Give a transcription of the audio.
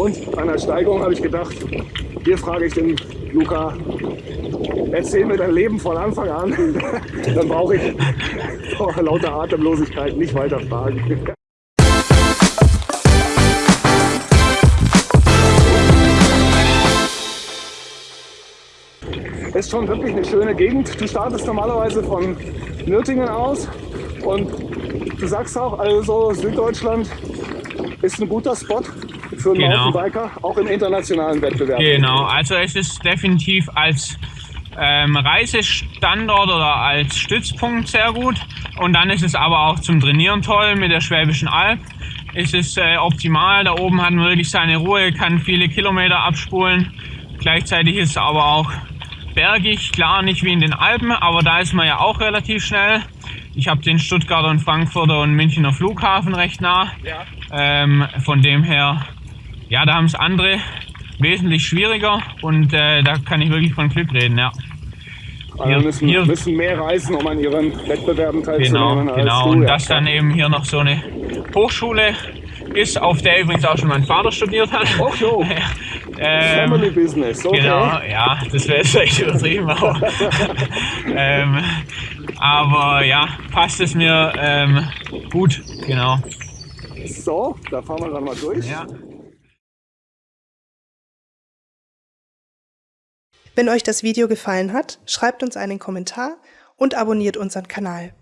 Und an der Steigung habe ich gedacht, hier frage ich den Luca, erzähl mir dein Leben von Anfang an. Dann brauche ich vor lauter Atemlosigkeit nicht weiter fragen. Es ist schon wirklich eine schöne Gegend. Du startest normalerweise von Nürtingen aus und du sagst auch, also Süddeutschland ist ein guter Spot für einen genau. Mountainbiker, auch im internationalen Wettbewerb. Genau, also es ist definitiv als ähm, Reisestandort oder als Stützpunkt sehr gut. Und dann ist es aber auch zum Trainieren toll mit der Schwäbischen Alb. Ist es äh, optimal, da oben hat man wirklich seine Ruhe, kann viele Kilometer abspulen. Gleichzeitig ist es aber auch bergig, klar nicht wie in den Alpen, aber da ist man ja auch relativ schnell. Ich habe den Stuttgarter und Frankfurter und Münchner Flughafen recht nah. Ja. Ähm, von dem her, ja, da haben es andere wesentlich schwieriger und äh, da kann ich wirklich von Glück reden, ja. Also hier, müssen, hier, müssen mehr reisen, um an ihren Wettbewerben teilzunehmen. Genau, genau. Du, und ja. dass dann eben hier noch so eine Hochschule ist, auf der übrigens auch schon mein Vater studiert hat. Oh jo. ähm, Family Business, okay. Genau, ja, das wäre jetzt vielleicht übertrieben, aber, ähm, aber ja, passt es mir ähm, gut, genau. So, da fahren wir dann mal durch. Ja. Wenn euch das Video gefallen hat, schreibt uns einen Kommentar und abonniert unseren Kanal.